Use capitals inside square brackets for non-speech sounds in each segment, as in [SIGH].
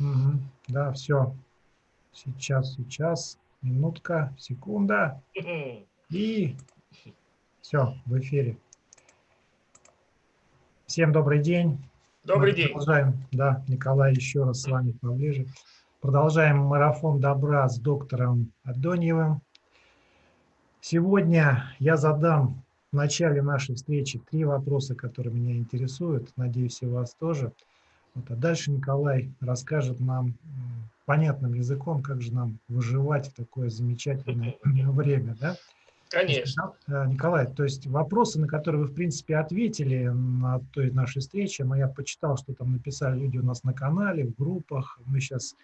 Угу. Да, все. Сейчас, сейчас. Минутка, секунда. И все, в эфире. Всем добрый день. Добрый Мы день. Продолжаем, да, Николай, еще раз с вами поближе. Продолжаем марафон добра с доктором Адоньевым. Сегодня я задам в начале нашей встречи три вопроса, которые меня интересуют. Надеюсь, и вас тоже. Вот, а дальше Николай расскажет нам понятным языком, как же нам выживать в такое замечательное [LAUGHS] время. Да? Конечно. Э, Николай, то есть вопросы, на которые вы, в принципе, ответили на той нашей встрече, но я почитал, что там написали люди у нас на канале, в группах. Мы сейчас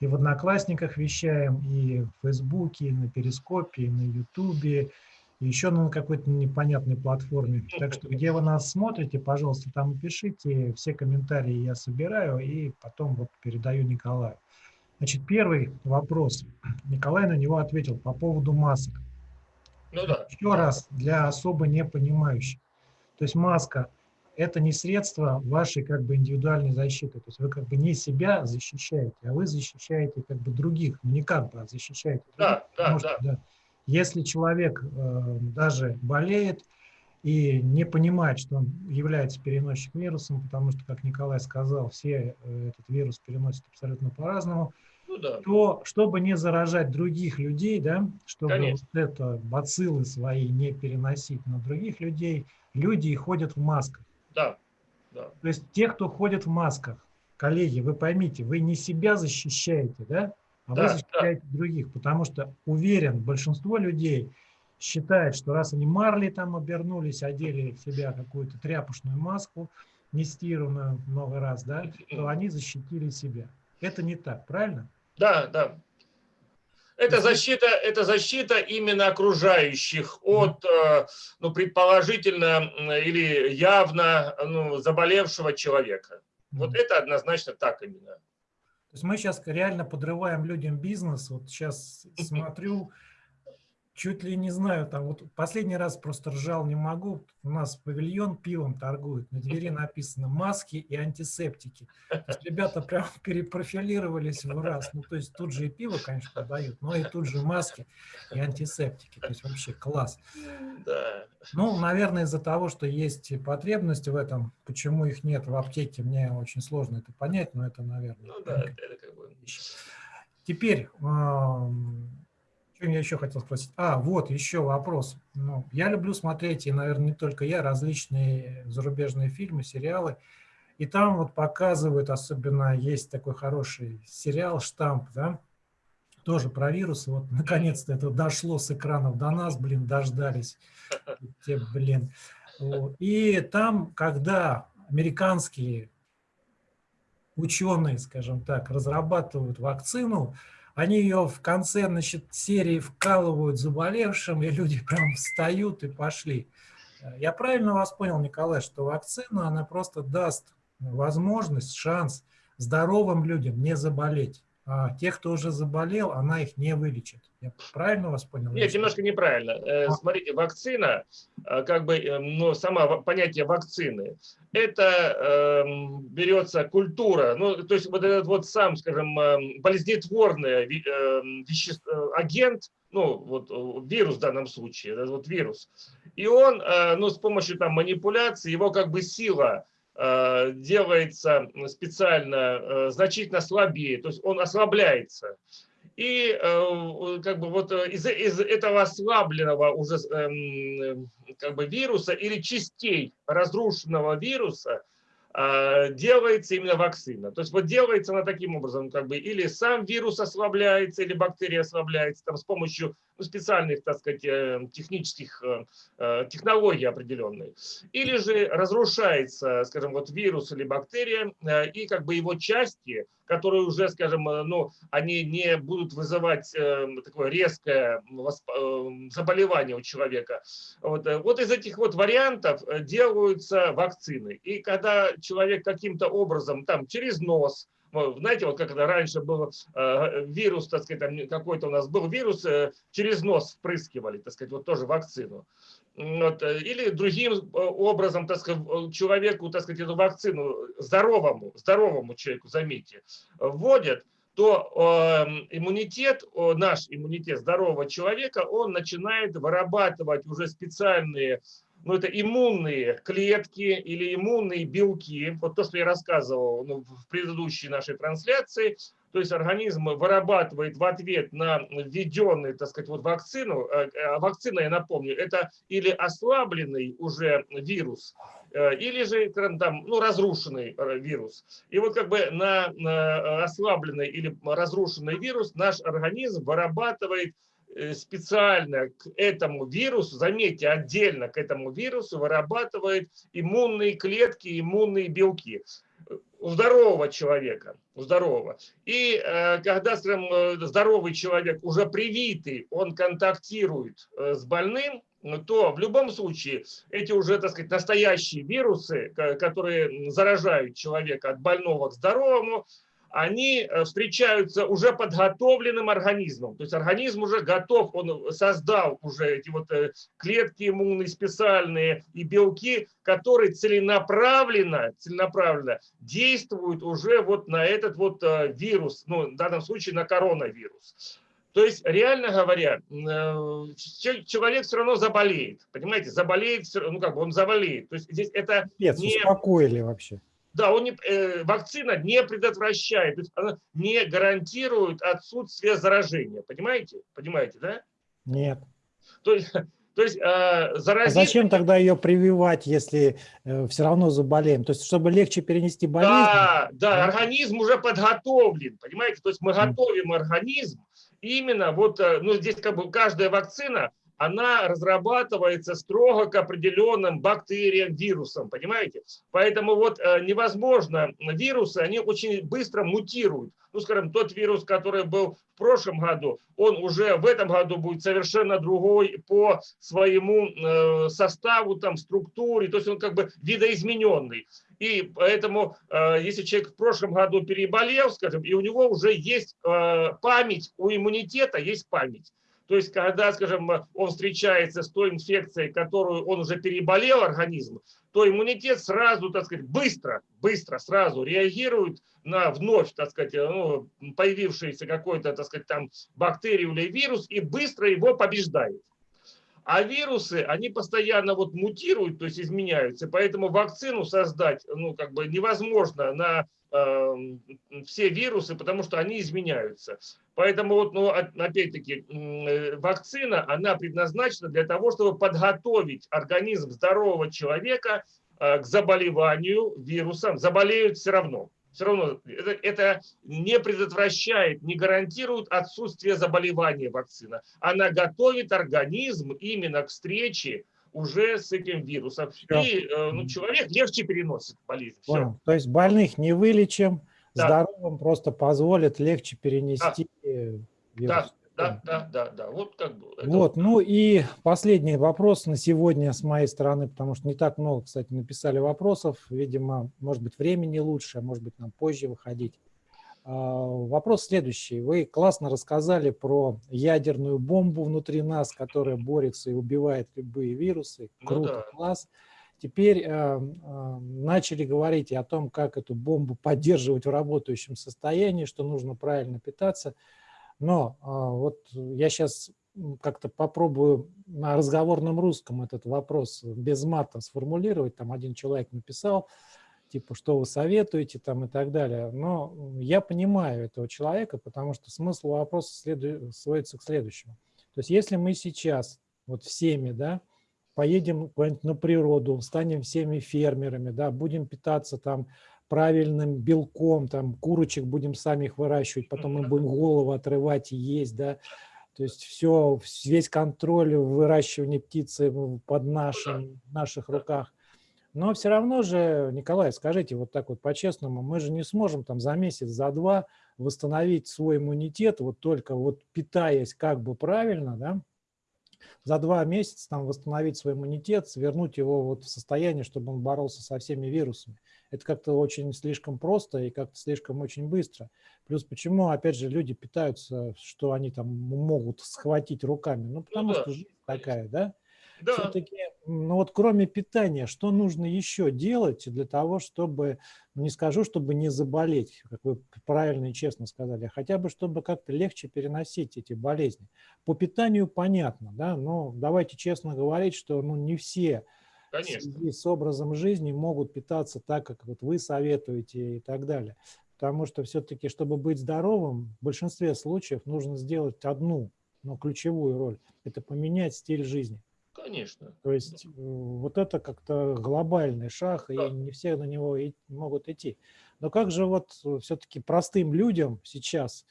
и в Одноклассниках вещаем, и в Фейсбуке, и на Перископе, и на Ютубе, еще на какой-то непонятной платформе. Так что, где вы нас смотрите, пожалуйста, там пишите, все комментарии я собираю и потом вот передаю Николаю. Значит, первый вопрос. Николай на него ответил по поводу масок. Ну да. Еще раз, для особо непонимающих. То есть маска – это не средство вашей как бы индивидуальной защиты. То есть вы как бы не себя защищаете, а вы защищаете как бы других. Ну не как бы, а защищаете. Да, да, да. да. Если человек э, даже болеет и не понимает, что он является переносчиком вирусом, потому что, как Николай сказал, все э, этот вирус переносят абсолютно по-разному, ну, да. то чтобы не заражать других людей, да, чтобы вот это бациллы свои не переносить на других людей, люди ходят в масках. Да. да. То есть те, кто ходит в масках, коллеги, вы поймите, вы не себя защищаете, да, а да, вы защищаете да. других, потому что уверен, большинство людей считает, что раз они марли там обернулись, одели в себя какую-то тряпушную маску, нестированную много раз, да, то они защитили себя. Это не так, правильно? Да, да. Это защита, это защита именно окружающих от, э, ну, предположительно или явно ну, заболевшего человека. Вот это однозначно так именно. То есть мы сейчас реально подрываем людям бизнес. Вот сейчас [LAUGHS] смотрю, чуть ли не знаю, там вот последний раз просто ржал не могу. У нас павильон пивом торгует, на двери написано маски и антисептики. То есть ребята прям [LAUGHS] перепрофилировались в раз. Ну, то есть тут же и пиво, конечно, продают, но и тут же маски и антисептики. То есть вообще класс. Да. Ну, наверное, из-за того, что есть потребность в этом, почему их нет в аптеке, мне очень сложно это понять, но это, наверное, ну, да, это как бы... Теперь, чем я еще хотел спросить? А, вот еще вопрос. Ну, я люблю смотреть, и, наверное, не только я, различные зарубежные фильмы, сериалы. И там вот показывают, особенно есть такой хороший сериал «Штамп», да? тоже про вирусы. Вот наконец-то это дошло с экранов до нас, блин, дождались. Те, блин. И там, когда американские ученые, скажем так, разрабатывают вакцину, они ее в конце значит, серии вкалывают заболевшим, и люди [LAUGHS] прям встают и пошли. Я правильно вас понял, Николай, что вакцина, она просто даст возможность, шанс здоровым людям не заболеть тех, кто уже заболел, она их не вылечит. Я правильно вас понял? Нет, немножко неправильно. Э, а. Смотрите, вакцина, э, как бы, э, ну, сама понятие вакцины, это э, берется культура, ну, то есть вот этот вот сам, скажем, болезнетворный э, вещество, агент, ну, вот вирус в данном случае, этот вот вирус, и он, ну, с помощью там манипуляции, его как бы сила делается специально э, значительно слабее, то есть он ослабляется. И э, как бы вот из, из этого ослабленного уже эм, как бы вируса или частей разрушенного вируса делается именно вакцина. То есть вот делается она таким образом, как бы или сам вирус ослабляется, или бактерия ослабляется там, с помощью ну, специальных, так сказать, э, технических э, э, технологий определенных. Или же разрушается, скажем, вот вирус или бактерия, и как бы его части которые уже, скажем, э, ну, они не будут вызывать э, такое резкое э, заболевание у человека. Вот, вот из этих вот вариантов делаются вакцины. И когда человек каким-то образом, там, через нос, знаете, вот как это раньше был э, вирус, так сказать, какой-то у нас был вирус, э, через нос впрыскивали, так сказать, вот тоже вакцину. Вот, э, или другим образом, так сказать, человеку, так сказать, эту вакцину здоровому, здоровому человеку, заметьте, вводят, то э, иммунитет, наш иммунитет здорового человека, он начинает вырабатывать уже специальные ну, это иммунные клетки или иммунные белки. Вот то, что я рассказывал ну, в предыдущей нашей трансляции. То есть организм вырабатывает в ответ на введенную, так сказать, вот вакцину. Э, вакцина, я напомню, это или ослабленный уже вирус, э, или же там, ну, разрушенный вирус. И вот как бы на ослабленный или разрушенный вирус наш организм вырабатывает специально к этому вирусу, заметьте, отдельно к этому вирусу вырабатывает иммунные клетки, иммунные белки у здорового человека, у здорового. И э, когда, скажем, э, здоровый человек уже привитый, он контактирует э, с больным, то в любом случае эти уже, так сказать, настоящие вирусы, которые заражают человека от больного к здоровому, они э, встречаются уже подготовленным организмом. То есть организм уже готов, он создал уже эти вот э, клетки иммунные специальные и белки, которые целенаправленно, целенаправленно действуют уже вот на этот вот э, вирус, ну, в данном случае на коронавирус. То есть, реально говоря, человек все равно заболеет, понимаете, заболеет, ну как бы он заболеет. То есть здесь это Нет, не... успокоили вообще. Да, он не, э, вакцина не предотвращает, она не гарантирует отсутствие заражения. Понимаете? Понимаете, да? Нет. То есть, то есть э, заразить... А зачем тогда ее прививать, если э, все равно заболеем? То есть, чтобы легче перенести болезнь? Да, да, организм уже подготовлен, понимаете? То есть мы готовим организм именно вот, э, ну здесь как бы каждая вакцина, она разрабатывается строго к определенным бактериям, вирусам, понимаете? Поэтому вот э, невозможно, вирусы, они очень быстро мутируют. Ну, скажем, тот вирус, который был в прошлом году, он уже в этом году будет совершенно другой по своему э, составу, там, структуре, то есть он как бы видоизмененный. И поэтому, э, если человек в прошлом году переболел, скажем, и у него уже есть память, у иммунитета есть память. То есть, когда, скажем, он встречается с той инфекцией, которую он уже переболел организм, то иммунитет сразу, так сказать, быстро, быстро сразу реагирует на вновь, так сказать, ну, появившийся какой-то, так сказать, там бактерию или вирус и быстро его побеждает. А вирусы, они постоянно вот мутируют, то есть изменяются, поэтому вакцину создать, ну, как бы невозможно на э, все вирусы, потому что они изменяются. Поэтому вот, ну, опять-таки, э, вакцина, она предназначена для того, чтобы подготовить организм здорового человека э, к заболеванию вирусом. Заболеют все равно все равно это, это не предотвращает, не гарантирует отсутствие заболевания вакцина. Она готовит организм именно к встрече уже с этим вирусом. Все. И э, ну, человек легче переносит болезнь. Все. То есть больных не вылечим, да. здоровым просто позволит легче перенести да. вирус. Да да, да, да, да. Вот как бы. Вот, ну и последний вопрос на сегодня с моей стороны, потому что не так много, кстати, написали вопросов. Видимо, может быть, времени лучше, а может быть, нам позже выходить. А, вопрос следующий. Вы классно рассказали про ядерную бомбу внутри нас, которая борется и убивает любые вирусы. Круто, ну, да. класс. Теперь э, э, начали говорить о том, как эту бомбу поддерживать в работающем состоянии, что нужно правильно питаться. Но а, вот я сейчас как-то попробую на разговорном русском этот вопрос без мата сформулировать. Там один человек написал, типа, что вы советуете там и так далее. Но я понимаю этого человека, потому что смысл вопроса следу... сводится к следующему. То есть если мы сейчас вот всеми, да, поедем на природу, станем всеми фермерами, да, будем питаться там правильным белком, там курочек будем сами их выращивать, потом мы будем голову отрывать и есть, да, то есть все, весь контроль выращивания птицы под нашим, в наших руках. Но все равно же, Николай, скажите вот так вот по-честному, мы же не сможем там за месяц, за два восстановить свой иммунитет, вот только вот питаясь как бы правильно, да, за два месяца там восстановить свой иммунитет, вернуть его вот в состояние, чтобы он боролся со всеми вирусами. Это как-то очень слишком просто и как-то слишком очень быстро. Плюс почему, опять же, люди питаются, что они там могут схватить руками? Ну, потому ну, да, что жизнь такая, да? Да. Все-таки, ну вот кроме питания, что нужно еще делать для того, чтобы, ну не скажу, чтобы не заболеть, как вы правильно и честно сказали, а хотя бы, чтобы как-то легче переносить эти болезни. По питанию понятно, да, но давайте честно говорить, что ну не все Конечно. с образом жизни могут питаться так, как вот вы советуете и так далее. Потому что все-таки, чтобы быть здоровым, в большинстве случаев нужно сделать одну, но ключевую роль. Это поменять стиль жизни. Конечно. То есть э, вот это как-то глобальный шаг, и не все на него и могут идти. Но как же вот э, все-таки простым людям сейчас,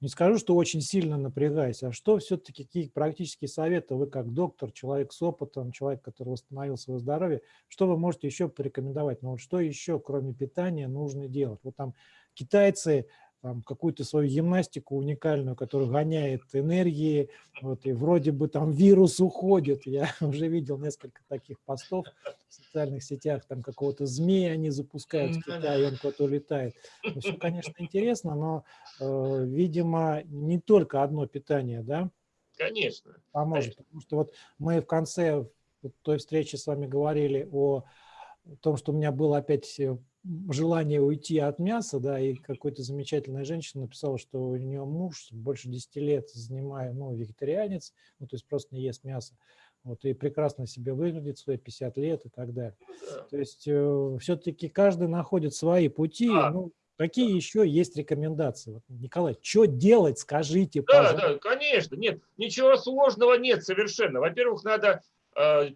не скажу, что очень сильно напрягаясь, а что все-таки, какие практические советы вы как доктор, человек с опытом, человек, который восстановил свое здоровье, что вы можете еще порекомендовать? Ну вот что еще, кроме питания, нужно делать? Вот там китайцы там, какую-то свою гимнастику уникальную, которая гоняет энергии, вот, и вроде бы там вирус уходит. Я [LAUGHS] уже видел несколько таких постов в социальных сетях, там какого-то змея они запускают в Китае, он куда-то улетает. Ну, все, конечно, интересно, но, э, видимо, не только одно питание, да? Конечно. Поможет, потому что вот мы в конце той встречи с вами говорили о том, что у меня было опять э, желание уйти от мяса, да, и какой-то замечательная женщина написала, что у нее муж больше 10 лет занимая, ну, вегетарианец, ну, то есть просто не ест мясо, вот, и прекрасно себе выглядит, свои 50 лет и так далее. Ну то есть э, все-таки каждый находит свои пути, а, ну, Какие да. еще есть рекомендации? Вот, Николай, что делать, скажите, да, пожалуйста. Да, конечно, нет, ничего сложного нет совершенно. Во-первых, надо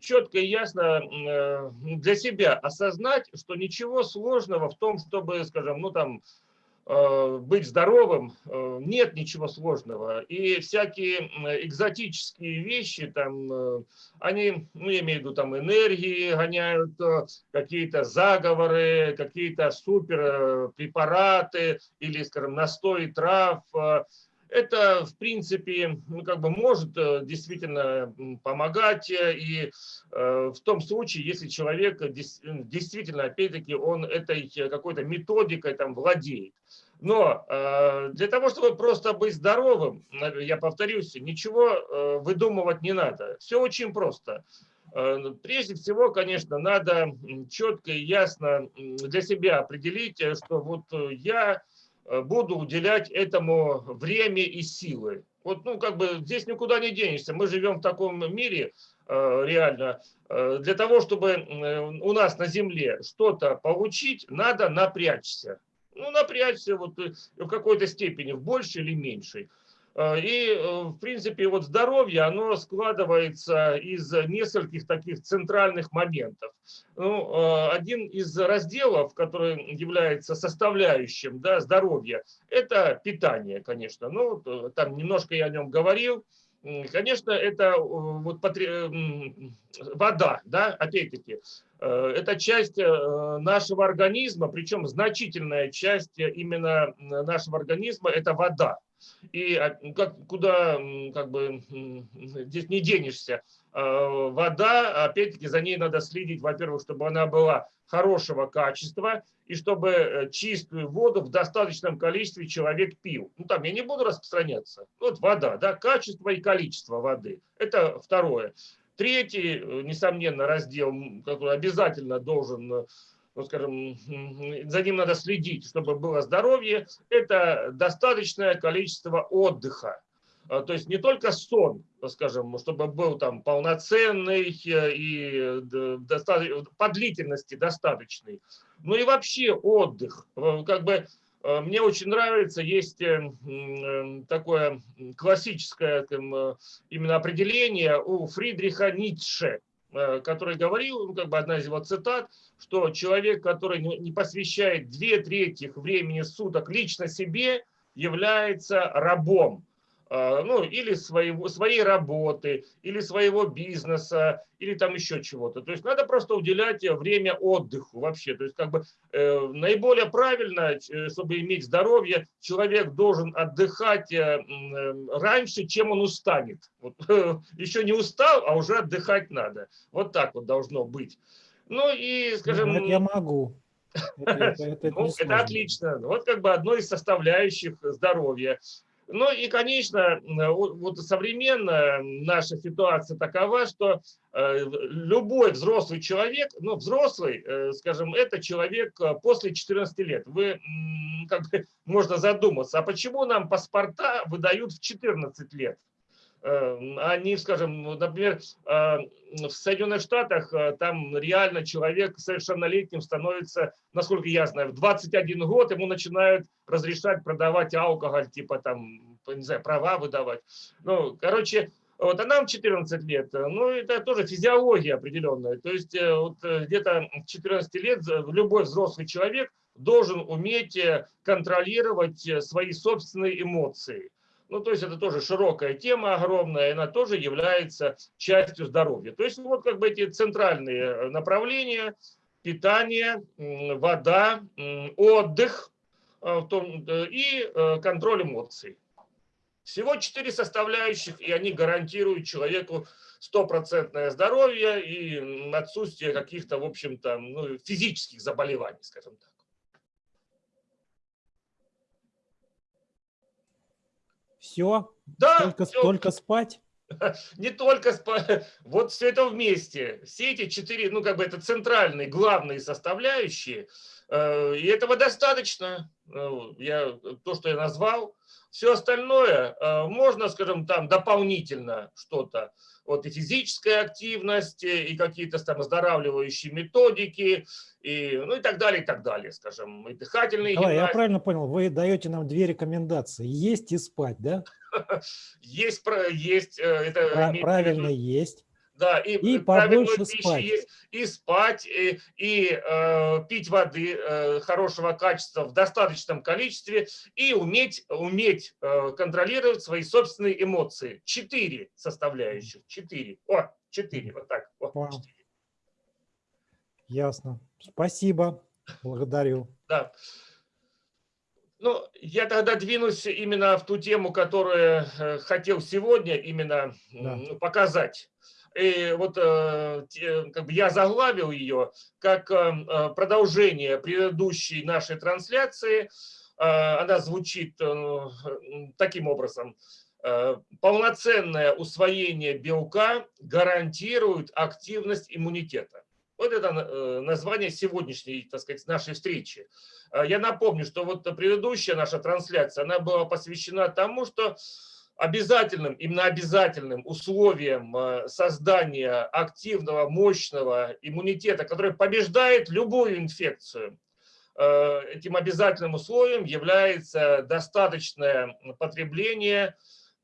четко и ясно э, для себя осознать, что ничего сложного в том, чтобы, скажем, ну там, э, быть здоровым, нет ничего сложного. И всякие экзотические вещи, там, они, ну, я имею в виду, там, энергии гоняют, какие-то заговоры, какие-то супер препараты или, скажем, настой трав – это, в принципе, ну, как бы может э, действительно помогать э, и э, в том случае, если человек действительно, опять-таки, он этой какой-то методикой там владеет. Но для того, чтобы просто быть здоровым, я повторюсь, ничего выдумывать не надо. Все очень просто. Прежде всего, конечно, надо четко и ясно для себя определить, что вот я буду уделять этому время и силы. Вот, ну, как бы здесь никуда не денешься. Мы живем в таком мире, э, реально. Э, для того, чтобы у нас на Земле что-то получить, надо напрячься. Ну, напрячься вот в какой-то степени, в большей или меньшей. Э, и, э, в принципе, вот здоровье, оно складывается из нескольких таких центральных моментов. Ну, э, один из разделов, который является составляющим да, здоровья, это питание, конечно. Ну, там немножко я о нем говорил. Конечно, это вот вода, да, опять-таки, это часть нашего организма, причем значительная часть именно нашего организма – это вода. И а, как, куда как бы, здесь не денешься. А, вода, опять-таки, за ней надо следить, во-первых, чтобы она была хорошего качества, и чтобы э, чистую воду в достаточном количестве человек пил. Ну, там я не буду распространяться. Вот вода, да, качество и количество воды. Это второе. Третий, э, несомненно, раздел, который обязательно должен э, ну, скажем, [LAUGHS] за ним надо следить, чтобы было здоровье, это достаточное количество отдыха. А, то есть не только сон, скажем, чтобы был там полноценный э, и по длительности достаточный, но и вообще отдых. Э, как бы э, мне очень нравится, есть такое классическое именно определение у Фридриха Ницше. Э, который говорил, ну, как бы одна из его цитат, что человек, который не посвящает две трети времени суток лично себе, является рабом. А, ну, или своего, своей работы, или своего бизнеса, или там еще чего-то. То есть надо просто уделять время отдыху вообще. То есть как бы э, наиболее правильно, э, чтобы иметь здоровье, человек должен отдыхать э, э, раньше, чем он устанет. Вот, э, [LAUGHS] еще не устал, а уже отдыхать надо. Вот так вот должно быть. Ну и, скажем... Ну, я могу. [LAUGHS] Это, это, это, ну, это отлично. Вот как бы одно из составляющих здоровья. Ну и, конечно, вот современная наша ситуация такова, что э, любой взрослый человек, ну взрослый, э, скажем, это человек э, после 14 лет. Вы, как бы, можно задуматься, а почему нам паспорта выдают в 14 лет? Они, скажем, например, в Соединенных Штатах там реально человек совершеннолетним становится, насколько я знаю, в 21 год ему начинают разрешать продавать алкоголь, типа там, не знаю, права выдавать. Ну, короче, вот, а нам 14 лет, ну, это тоже физиология определенная. То есть э, вот э, где-то 14 лет любой взрослый человек должен уметь э, контролировать свои собственные эмоции. Ну, то есть это тоже широкая тема огромная, и она тоже является частью здоровья. То есть вот как бы эти центральные направления, питание, вода, отдых э, э, и э, контроль эмоций. Всего четыре составляющих, и они гарантируют человеку стопроцентное здоровье и отсутствие каких-то, в общем-то, ну, физических заболеваний, скажем так. Все? Да. Только, все. только спать? [LAUGHS] Не только спать. [LAUGHS] Вот все это вместе. Все эти четыре, ну как бы это центральные, главные составляющие. Э, и этого достаточно. Э, я, то, что я назвал. Все остальное э, можно, скажем, там дополнительно что-то вот и физическая активность, и какие-то там оздоравливающие методики, и, ну и так далее, и так далее, скажем, и дыхательные Николай, я правильно понял, вы даете нам две рекомендации, есть и спать, да? [LAUGHS] Есть, есть. Э, это Правильно есть. Да, и, и побольше спать. есть, и спать, и, и э, пить воды э, хорошего качества в достаточном количестве, и уметь, уметь э, контролировать свои собственные эмоции. Четыре составляющих. Четыре. О, четыре. Вот так. О, четыре. Ясно. Спасибо. Благодарю. Да. Ну, я тогда двинусь именно в ту тему, которую э, хотел сегодня именно да. показать. И вот э, как бы я заглавил ее как э, продолжение предыдущей нашей трансляции. Она звучит таким образом. Полноценное усвоение белка гарантирует активность иммунитета. Вот это название сегодняшней, так сказать, нашей встречи. Я напомню, что вот предыдущая наша трансляция, она была посвящена тому, что обязательным, именно обязательным условием э, создания активного, мощного иммунитета, который побеждает любую инфекцию, э, этим обязательным условием является достаточное потребление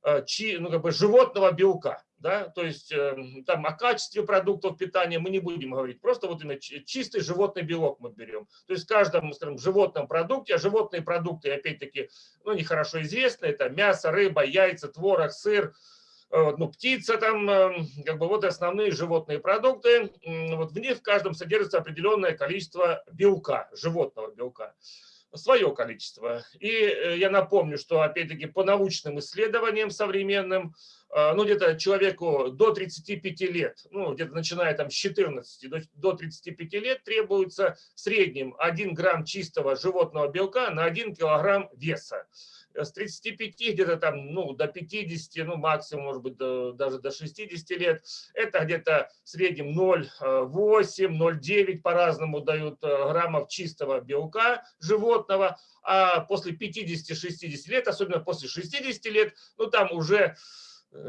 э, ну, как бы животного белка. Да? То есть эм, там о качестве продуктов питания мы не будем говорить, просто вот именно чистый животный белок мы берем. То есть в каждом, скажем, животном продукте, а животные продукты, опять-таки, ну, нехорошо известны, это мясо, рыба, яйца, творог, сыр, э, ну, птица там, эм, как бы вот основные животные продукты, вот в них в каждом содержится определенное количество белка, животного белка свое количество. И э, я напомню, что, опять-таки, по научным исследованиям современным, ну, где-то человеку до 35 лет, ну, где-то начиная там с 14 до, до 35 лет, требуется в среднем 1 грамм чистого животного белка на 1 килограмм веса. С 35 где-то там, ну, до 50, ну, максимум, может быть, до, даже до 60 лет, это где-то в среднем 0,8-0,9 по-разному дают э, граммов чистого белка животного, а после 50-60 лет, особенно после 60 лет, ну, там уже э,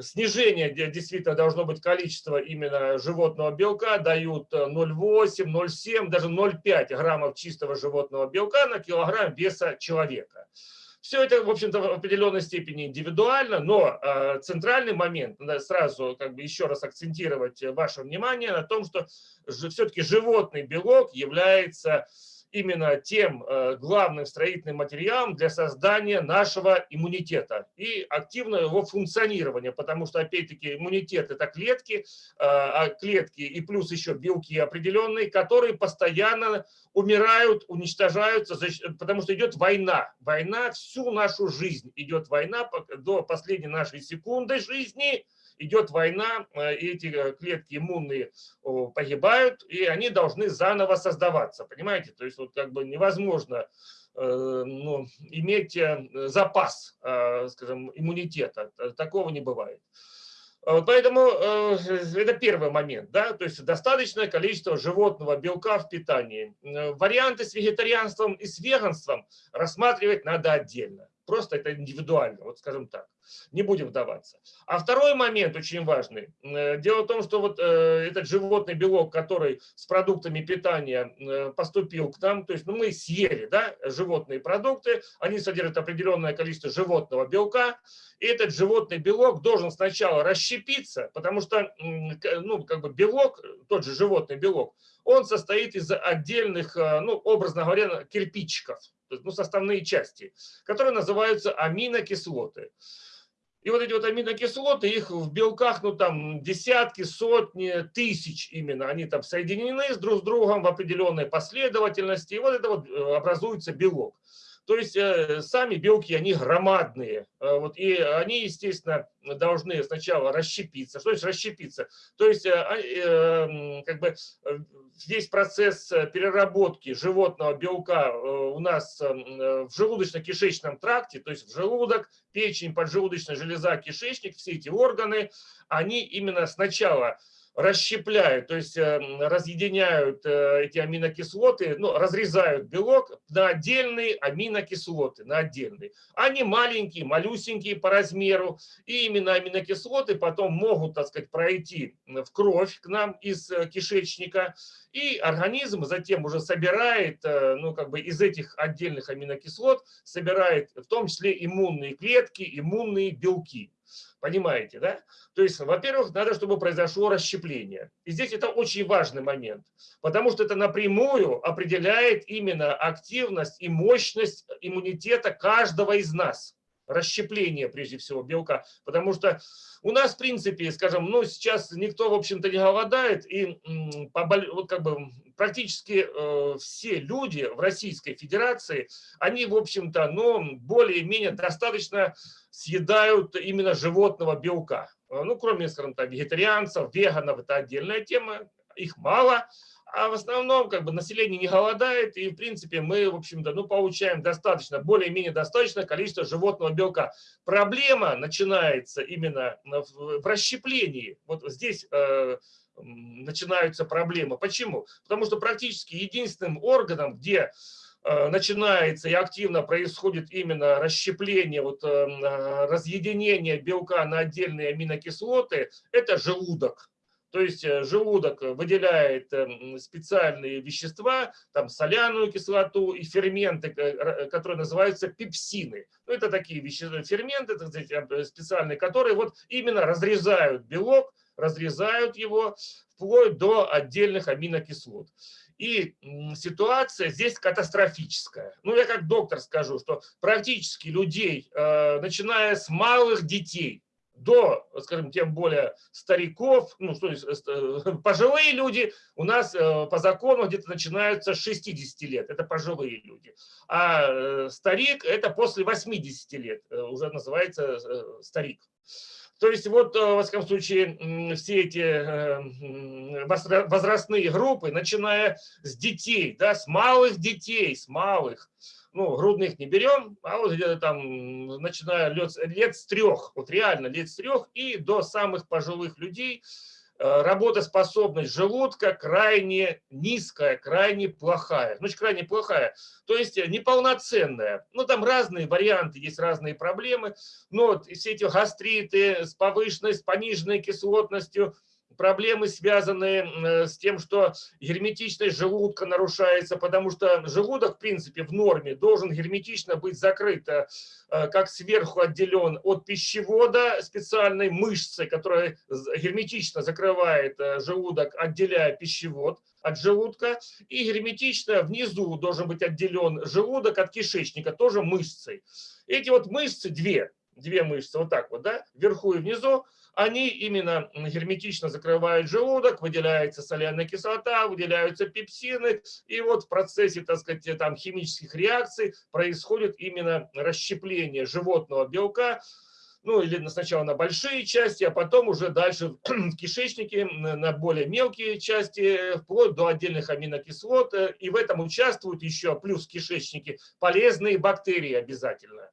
снижение действительно должно быть количество именно животного белка, дают 0,8, э, 0,7, даже 0,5 граммов чистого животного белка на килограмм веса человека. Все это, в общем-то, в определенной степени индивидуально, но э, центральный момент, надо сразу как бы еще раз акцентировать ваше внимание на том, что все-таки животный белок является именно тем э, главным строительным материалом для создания нашего иммунитета и активного его функционирования, потому что, опять-таки, иммунитет – это клетки, э, а клетки и плюс еще белки определенные, которые постоянно умирают, уничтожаются, потому что идет война. Война всю нашу жизнь, идет война до последней нашей секунды жизни – идет война, э, и эти э, клетки иммунные погибают, и они должны заново создаваться, понимаете? То есть вот как бы невозможно э, ну, иметь запас, скажем, иммунитета, такого не бывает. Поэтому это первый момент, да, то есть достаточное количество животного белка в питании. Варианты с вегетарианством и с веганством рассматривать надо отдельно. Просто это индивидуально, вот скажем так. Не будем вдаваться. А второй момент очень важный. Э, дело в том, что вот э, этот животный белок, который с продуктами питания э, поступил к нам, то есть ну, мы съели да, животные продукты, они содержат определенное количество животного белка, и этот животный белок должен сначала расщепиться, потому что ну, как бы белок, тот же животный белок, он состоит из отдельных, ну, образно говоря, кирпичиков ну, составные части, которые называются аминокислоты. И вот эти вот аминокислоты, их в белках, ну там десятки, сотни, тысяч именно, они там соединены с друг с другом в определенной последовательности, и вот это вот э, образуется белок. То есть э, сами белки, они громадные. Э, вот, и они, естественно, должны сначала расщепиться. Что значит расщепиться? То есть э, как бы весь процесс переработки животного белка у нас в желудочно-кишечном тракте, то есть в желудок, печень, поджелудочная железа, кишечник, все эти органы, они именно сначала расщепляют, то есть эм, разъединяют э, эти аминокислоты, ну, разрезают белок на отдельные аминокислоты, на отдельные. Они маленькие, малюсенькие по размеру, и именно аминокислоты потом могут, так сказать, пройти в кровь к нам из э, кишечника, и организм затем уже собирает, э, ну, как бы из этих отдельных аминокислот, собирает в том числе иммунные клетки, иммунные белки. Понимаете, да? То есть, во-первых, надо, чтобы произошло расщепление. И здесь это очень важный момент, потому что это напрямую определяет именно активность и мощность иммунитета каждого из нас. Расщепление, прежде всего, белка. Потому что у нас, в принципе, скажем, ну, сейчас никто, в общем-то, не голодает, и вот как бы практически э, все люди в Российской Федерации, они, в общем-то, ну, более-менее достаточно съедают именно животного белка. Э, ну, кроме, скажем так, вегетарианцев, веганов, это отдельная тема, их мало, а в основном как бы население не голодает, и в принципе мы, в общем-то, ну, получаем достаточно, более-менее достаточное количество животного белка. Проблема начинается именно в, расщеплении. Вот здесь э, начинаются проблемы. Почему? Потому что практически единственным органом, где э, начинается и активно происходит именно расщепление, вот, э, разъединение белка на отдельные аминокислоты, это желудок. То есть желудок выделяет специальные вещества, там соляную кислоту и ферменты, которые называются пепсины. Ну, это такие вещества, ферменты сказать, специальные, которые вот именно разрезают белок, разрезают его вплоть до отдельных аминокислот. И ситуация здесь катастрофическая. Ну, я как доктор скажу, что практически людей, э, начиная с малых детей, до, скажем, тем более стариков, ну, что э, пожилые люди у нас э, по закону где-то начинаются с 60 лет, это пожилые люди. А старик это после 80 лет, уже называется старик. То есть вот, э, во всяком случае, все эти э, возрастные группы, начиная с детей, да, с малых детей, с малых, ну, грудных не берем, а вот где-то там, начиная лет, лет с трех, вот реально лет с трех и до самых пожилых людей – Э, работоспособность желудка крайне низкая, крайне плохая. Значит, крайне плохая, то есть э, неполноценная. Ну, там разные варианты, есть разные проблемы. Но вот все эти гастриты с повышенной, с пониженной кислотностью, проблемы, связанные с тем, что герметичность желудка нарушается, потому что желудок, в принципе, в норме должен герметично быть закрыт, э, как сверху отделен от пищевода специальной мышцы, которая герметично закрывает э, желудок, отделяя пищевод от желудка, и герметично внизу должен быть отделен желудок от кишечника, тоже мышцей. Эти вот мышцы, две, две мышцы, вот так вот, да, вверху и внизу, они именно герметично закрывают желудок, выделяется соляная кислота, выделяются пепсины, и вот в процессе, так сказать, там химических реакций происходит именно расщепление животного белка, ну или сначала на большие части, а потом уже дальше в [CLEARS THROAT] кишечнике на более мелкие части, вплоть до отдельных аминокислот. И в этом участвуют еще, плюс в кишечнике, полезные бактерии обязательно.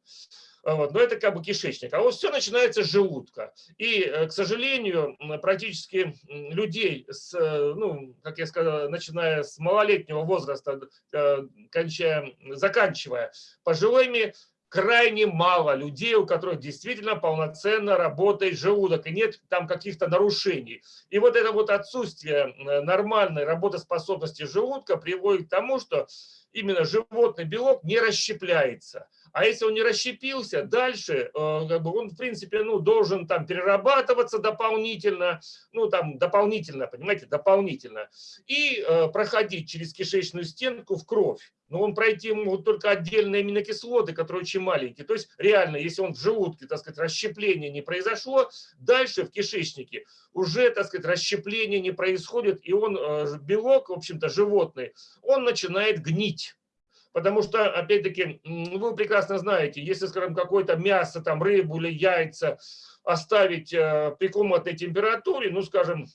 Вот, но это как бы кишечник. А вот все начинается с желудка. И, э, к сожалению, практически людей, с, э, ну, как я сказал, начиная с малолетнего возраста, э, кончая, заканчивая пожилыми, крайне мало людей, у которых действительно полноценно работает желудок, и нет там каких-то нарушений. И вот это вот отсутствие нормальной работоспособности желудка приводит к тому, что именно животный белок не расщепляется. А если он не расщепился, дальше э, как бы он, в принципе, ну, должен там перерабатываться дополнительно, ну, там, дополнительно, понимаете, дополнительно, и э, проходить через кишечную стенку в кровь. Но он пройти могут только отдельные аминокислоты, которые очень маленькие. То есть реально, если он в желудке, так сказать, расщепление не произошло, дальше в кишечнике уже, так сказать, расщепление не происходит, и он, э, белок, в общем-то, животный, он начинает гнить. Потому что, опять-таки, вы прекрасно знаете, если, скажем, какое-то мясо, там, рыбу или яйца оставить э, при комнатной температуре, ну, скажем,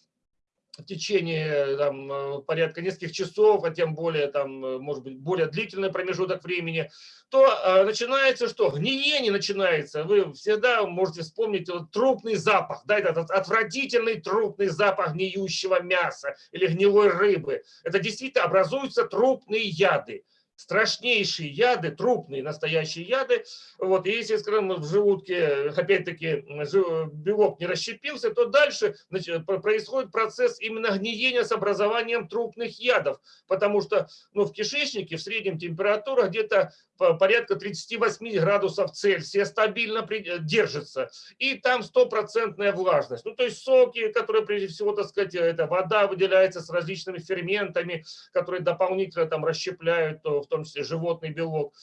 в течение там, э, порядка нескольких часов, а тем более, там, э, может быть, более длительный промежуток времени, то начинается что? Гниение начинается. Вы всегда можете вспомнить вот, трупный запах, да, этот отвратительный трупный запах гниющего мяса или гнилой рыбы. Это действительно образуются трупные яды страшнейшие яды, трупные настоящие яды. Вот, и если, скажем, в желудке, опять-таки, белок не расщепился, то дальше значит, происходит процесс именно гниения с образованием трупных ядов, потому что ну, в кишечнике в среднем температура где-то порядка 38 градусов Цельсия стабильно держится, и там стопроцентная влажность. Ну, то есть соки, которые, прежде всего, так сказать, это вода выделяется с различными ферментами, которые дополнительно там расщепляют в в том числе животный белок.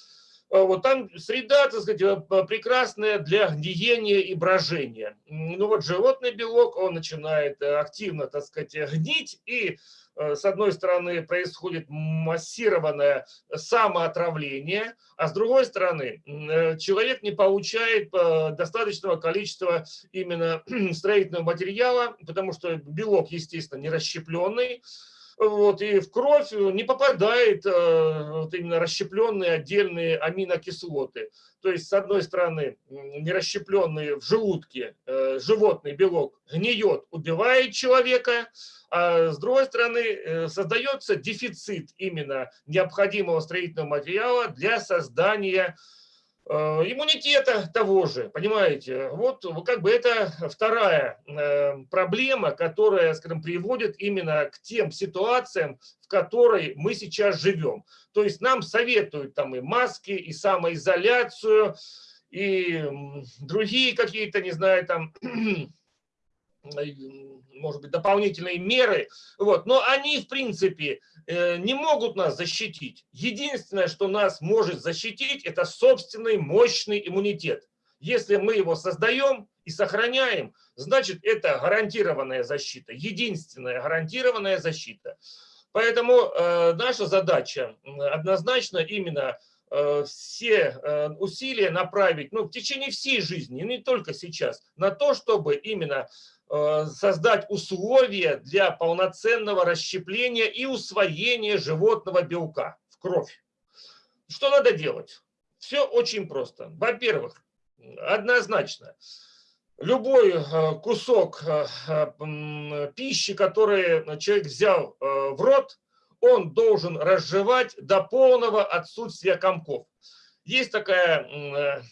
А вот там среда, так сказать, э, прекрасная для гниения и брожения. Ну вот животный белок, он начинает э, активно, так сказать, гнить, и э, с одной стороны происходит массированное самоотравление, а с другой стороны человек не получает достаточного количества именно [CLEARS THROAT] строительного материала, потому что белок, естественно, не расщепленный, вот, и в кровь не попадает э, вот именно расщепленные отдельные аминокислоты. То есть, с одной стороны, нерасщепленный в желудке э, животный белок гниет, убивает человека, а с другой стороны, э, создается дефицит именно необходимого строительного материала для создания Э, иммунитета того же, понимаете? Вот как бы это вторая э, проблема, которая, скажем, приводит именно к тем ситуациям, в которой мы сейчас живем. То есть нам советуют там и маски, и самоизоляцию, и другие какие-то, не знаю, там [CLEARS THROAT] может быть, дополнительные меры, вот, но они, в принципе, э, не могут нас защитить. Единственное, что нас может защитить, это собственный мощный иммунитет. Если мы его создаем и сохраняем, значит, это гарантированная защита, единственная гарантированная защита. Поэтому э, наша задача однозначно именно э, все э, усилия направить ну, в течение всей жизни, не только сейчас, на то, чтобы именно Э, создать условия для полноценного расщепления и усвоения животного белка в кровь. Что надо делать? Все очень просто. Во-первых, однозначно, любой э, кусок э, пищи, который человек взял в рот, он должен разжевать до полного отсутствия комков. Есть такая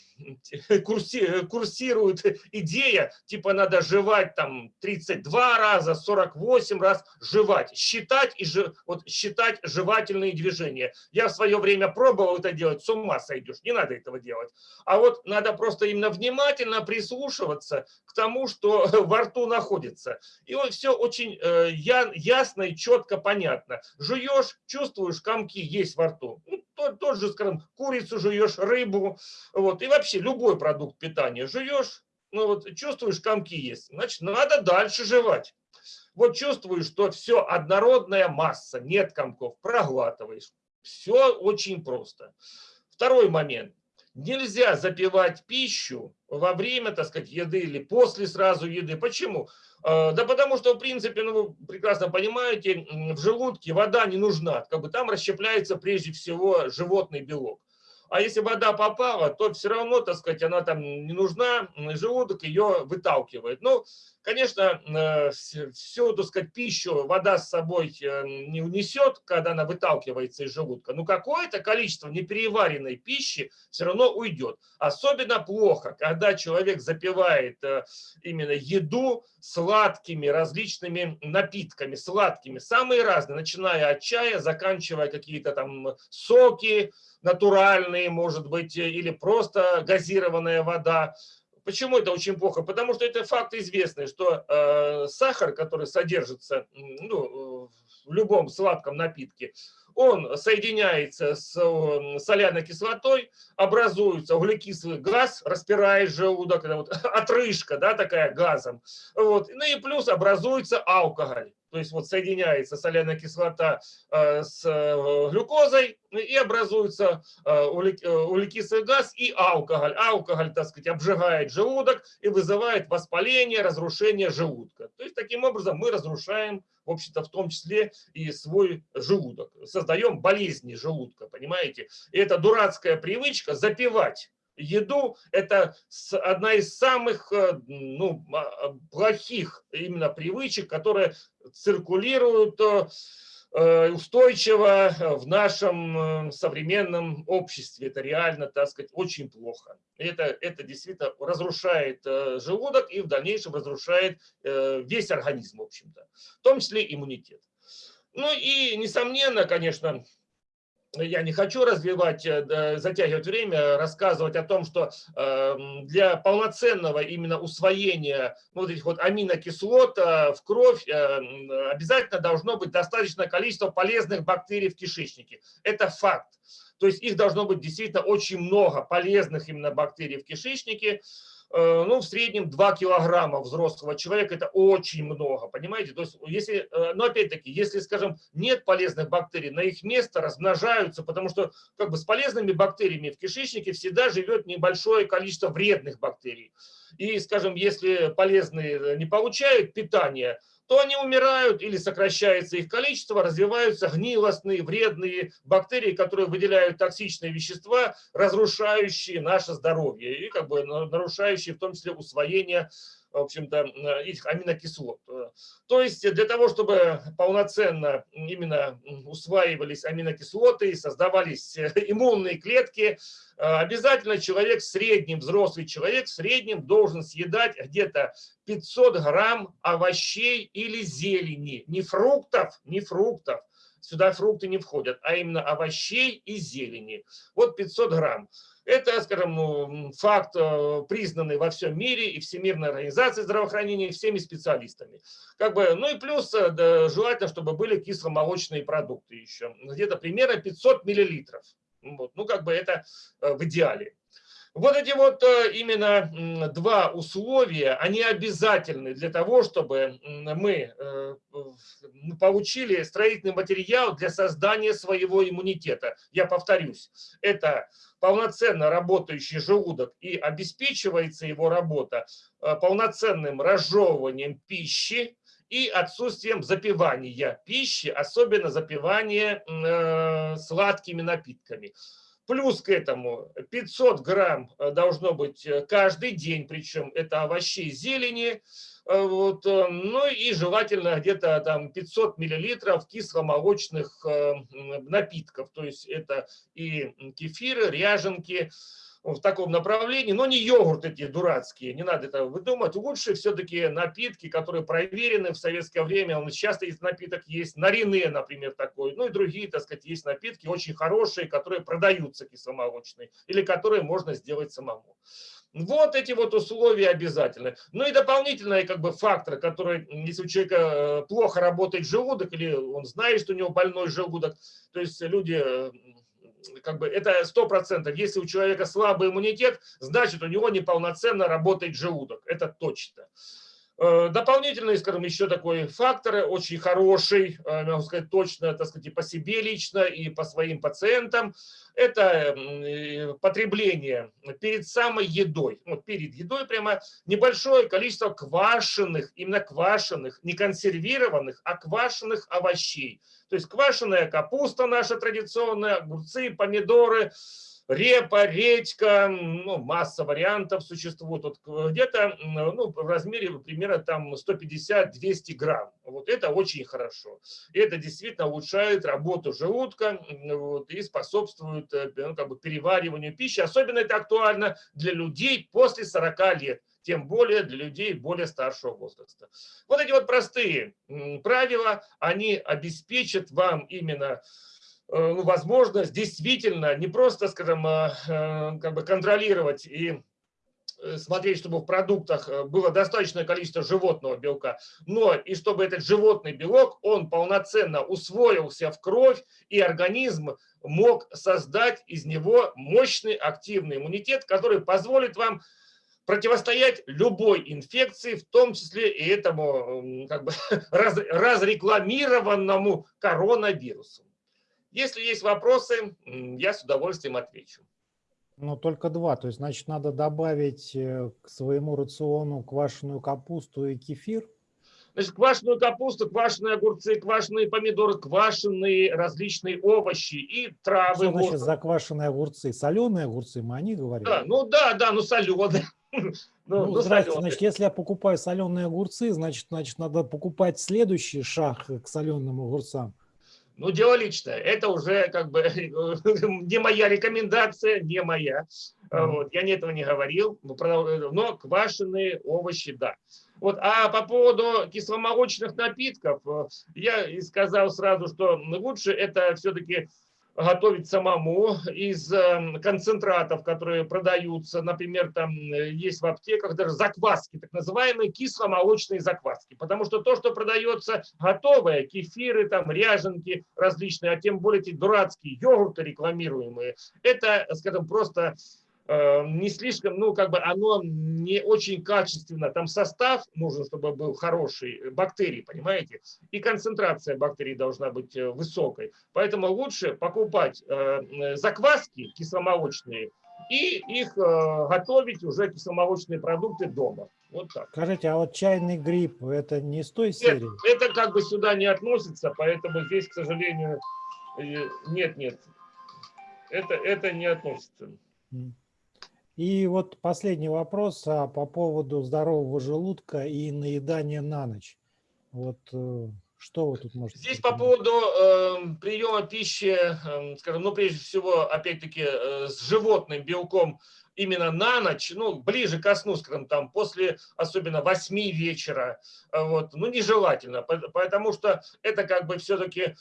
[LAUGHS] курси, курсирует идея, типа надо жевать там 32 раза, 48 раз жевать, считать и вот считать жевательные движения. Я в свое время пробовал это делать, с ума сойдешь, не надо этого делать. А вот надо просто именно внимательно прислушиваться к тому, что [LAUGHS] во рту находится. И вот все очень э, ясно и четко понятно. Жуешь, чувствуешь, комки есть во рту. Ну, тот, тот же, скажем, курицу жуешь, рыбу, вот, и вообще любой продукт питания жуешь, ну вот чувствуешь, комки есть, значит, надо дальше жевать. Вот чувствуешь, что все однородная масса, нет комков, проглатываешь. Все очень просто. Второй момент. Нельзя запивать пищу во время, так сказать, еды или после сразу еды. Почему? А, да потому что, в принципе, ну, вы прекрасно понимаете, в желудке вода не нужна. Как бы там расщепляется прежде всего животный белок. А если вода попала, то все равно, так сказать, она там не нужна, желудок ее выталкивает. Ну, конечно, э, всю, так сказать, пищу вода с собой э, не унесет, когда она выталкивается из желудка. Но какое-то количество непереваренной пищи все равно уйдет. Особенно плохо, когда человек запивает э, именно еду сладкими различными напитками, сладкими, самые разные, начиная от чая, заканчивая какие-то там соки, натуральные, может быть, или просто газированная вода. Почему это очень плохо? Потому что это факт известный, что э, сахар, который содержится ну, в любом сладком напитке, он соединяется с соляной кислотой, образуется углекислый газ, распирает желудок, это вот [LAUGHS] отрыжка да, такая газом. Вот. Ну и плюс образуется алкоголь то есть вот соединяется соляная кислота э, с э, глюкозой и образуется э, углекислый газ и алкоголь. Алкоголь, так сказать, обжигает желудок и вызывает воспаление, разрушение желудка. То есть таким образом мы разрушаем, в общем-то, в том числе и свой желудок. Создаем болезни желудка, понимаете? И эта дурацкая привычка запивать еду – это одна из самых э, ну, а, плохих именно привычек, которые циркулируют э, э, устойчиво в нашем современном обществе. Это реально, так сказать, очень плохо. Это, это действительно разрушает желудок и в дальнейшем разрушает весь организм, в общем-то, в том числе иммунитет. Ну и, несомненно, конечно, я не хочу развивать, э, затягивать время, рассказывать о том, что эм, для полноценного именно усвоения вот этих вот аминокислот э, в кровь э, обязательно должно быть достаточное количество полезных бактерий в кишечнике. Это факт. То есть их должно быть действительно очень много полезных именно бактерий в кишечнике. Э, ну, в среднем 2 килограмма взрослого человека, это очень много, понимаете? То есть, если, э, но опять-таки, если, скажем, нет полезных бактерий, на их место размножаются, потому что как бы с полезными бактериями в кишечнике всегда живет небольшое количество вредных бактерий. И, скажем, если полезные не получают питание, то они умирают или сокращается их количество, развиваются гнилостные, вредные бактерии, которые выделяют токсичные вещества, разрушающие наше здоровье и как бы нарушающие в том числе усвоение в общем-то, этих аминокислот. То есть для того, чтобы полноценно именно усваивались аминокислоты и создавались иммунные клетки, обязательно человек, средний взрослый человек, в среднем должен съедать где-то 500 грамм овощей или зелени, не фруктов, не фруктов, сюда фрукты не входят, а именно овощей и зелени. Вот 500 грамм. Это, скажем, ну, факт, э, признанный во всем мире и Всемирной организацией здравоохранения, и всеми специалистами. Как бы, ну и плюс э, да, желательно, чтобы были кисломолочные продукты еще. Где-то примерно 500 миллилитров. Вот, ну, как бы это э, в идеале. Вот эти вот именно два условия, они обязательны для того, чтобы мы получили строительный материал для создания своего иммунитета. Я повторюсь, это полноценно работающий желудок и обеспечивается его работа э, полноценным разжевыванием пищи и отсутствием запивания пищи, особенно запивания э, сладкими напитками. Плюс к этому 500 грамм э, должно быть каждый день, причем это овощей, зелени, Э, вот, э, ну и желательно где-то там 500 миллилитров кисломолочных э, напитков. То есть это и кефиры, ряженки, в таком направлении, но не йогурт эти дурацкие, не надо это выдумать. Лучше все-таки напитки, которые проверены в советское время. Он часто есть напиток, есть нарине, например, такой, ну и другие, так сказать, есть напитки очень хорошие, которые продаются кисломолочные или которые можно сделать самому. Вот эти вот условия обязательны. Ну и дополнительный как бы фактор, который, если у человека э, плохо работает желудок, или он знает, что у него больной желудок, то есть люди э, как бы это сто процентов. Если у человека слабый иммунитет, значит у него неполноценно работает желудок. Это точно. Э, дополнительный, скажем, еще такой фактор, очень хороший, э, могу сказать точно, так сказать, и по себе лично, и по своим пациентам, это э, потребление перед самой едой, вот перед едой прямо небольшое количество квашеных, именно квашеных, не консервированных, а квашеных овощей. То есть квашеная капуста наша традиционная, огурцы, помидоры, репа, редька, ну, масса вариантов существует. Вот где-то ну, в размере примерно там 150-200 грамм. Вот это очень хорошо. И это действительно улучшает работу желудка вот, и способствует э, ну, как бы перевариванию пищи. Особенно это актуально для людей после 40 лет тем более для людей более старшего возраста. Вот эти вот простые правила, они обеспечат вам именно возможность действительно не просто, скажем, э, э, как бы контролировать и смотреть, чтобы в продуктах было достаточное количество животного белка, но и чтобы этот животный белок, он полноценно усвоился в кровь, и организм мог создать из него мощный активный иммунитет, который позволит вам противостоять любой инфекции, в том числе и этому как бы [LAUGHS] раз, разрекламированному коронавирусу. Если есть вопросы, я с удовольствием отвечу. Но только два, то есть, значит, надо добавить э, к своему рациону квашеную капусту и кефир? Значит, квашеную капусту, квашеные огурцы, квашеные помидоры, квашеные различные овощи и травы. Что значит заквашенные огурцы? Соленые огурцы, мы о них говорим? Да, ну да, да, ну соленые. [LAUGHS] Ну, ну, ну здравствуйте, значит, если я покупаю соленые огурцы, значит, значит, надо покупать следующий шаг к соленым огурцам. Ну, дело личное. Это уже как бы [LAUGHS] не моя рекомендация, не моя. Вот, я ни этого не говорил, но квашеные овощи, да. Вот, а по поводу кисломолочных напитков, э, я сказал сразу, что лучше это все-таки готовить самому из эм, концентратов, которые продаются. Например, там э, есть в аптеках даже закваски, так называемые кисломолочные закваски. Потому что то, что продается готовое, кефиры, там, ряженки различные, а тем более эти дурацкие йогурты рекламируемые, это, скажем, просто не слишком, ну, как бы оно не очень качественно. Там состав нужен, чтобы был хороший, э, бактерий, понимаете? И концентрация бактерий должна быть э, высокой. Поэтому лучше покупать закваски кисломолочные и их готовить уже кисломолочные продукты дома. Вот так. Скажите, а вот чайный гриб, это не с той серии? Это, это как бы сюда не относится, поэтому здесь, к сожалению, нет, нет. Это, это не относится. И вот последний вопрос а, по поводу здорового желудка и наедания на ночь. Вот э, что вы тут можете Здесь по поводу э, приема пищи, э, скажем, ну, прежде всего, опять-таки, э, с животным белком именно на ночь, ну, ближе ко сну, скажем, там, после особенно 8 вечера, э, вот, ну, нежелательно, потому что это как бы все-таки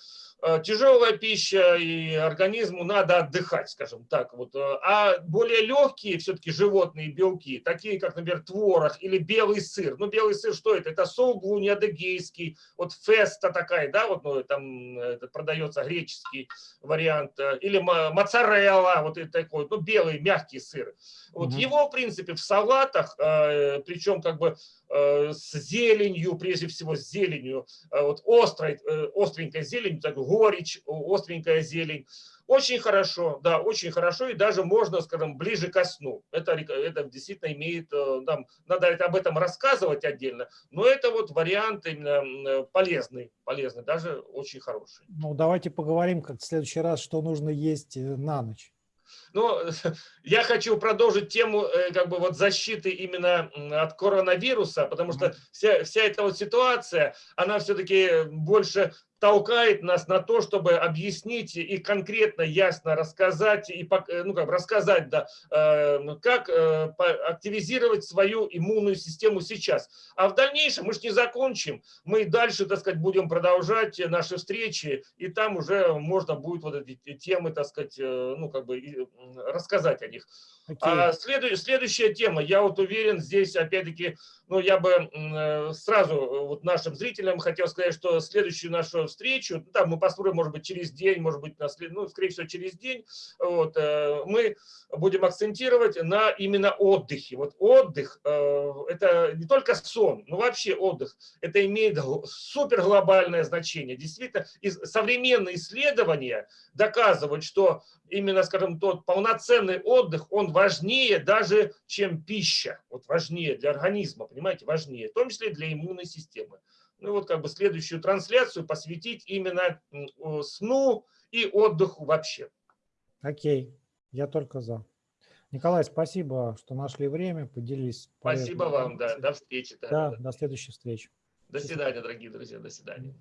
Э, тяжелая пища, и организму надо отдыхать, скажем так. Вот. Э, а более легкие все-таки животные белки, такие как, например, творог или белый сыр. Ну, белый сыр что это? Это соуглуни адыгейский, вот феста такая, да, вот ну, там продается греческий вариант, или моцарелла, вот такой, ну, белый мягкий сыр. Вот угу. его, в принципе, в салатах, причем как бы с зеленью, прежде всего с зеленью, вот острой, остренькой зеленью, так, горечь, остренькая зелень. Очень хорошо, да, очень хорошо, и даже можно, скажем, ближе ко сну. Это, это действительно имеет, там, надо об этом рассказывать отдельно, но это вот вариант именно полезный, полезный, даже очень хороший. Ну, давайте поговорим как в следующий раз, что нужно есть э, на ночь. Но [LAUGHS] я хочу продолжить тему э, как бы вот защиты именно от коронавируса, потому что вся, вся эта вот ситуация, она все-таки больше толкает нас на то, чтобы объяснить и конкретно, ясно рассказать, и, э, ну, как рассказать, да, э, как э, активизировать свою иммунную систему сейчас. А в дальнейшем мы же не закончим, мы дальше, так сказать, будем продолжать наши встречи, и там уже можно будет вот эти темы, так сказать, э, ну, как бы и, рассказать о них. Окей. А следующая, следующая тема, я вот уверен, здесь опять-таки, ну я бы э, сразу э, вот нашим зрителям хотел сказать, что следующую нашу встречу, ну, там мы посмотрим, может быть, через день, может быть, на след- ну, скорее всего, через день, вот, э, мы будем акцентировать на именно отдыхе. Вот отдых, э, это не только сон, но вообще отдых, это имеет супер глобальное значение. Действительно, из- современные исследования доказывают, что именно, скажем, тот полноценный отдых, он важнее даже, чем пища. Вот важнее для организма, понимаете, важнее, в том числе и для иммунной системы. Ну вот как бы следующую трансляцию посвятить именно сну и отдыху вообще. Окей, я только за. Николай, спасибо, что нашли время, поделились. Спасибо вам, да, до встречи. да, Да, да. до следующей встречи. До свидания, дорогие друзья, до свидания.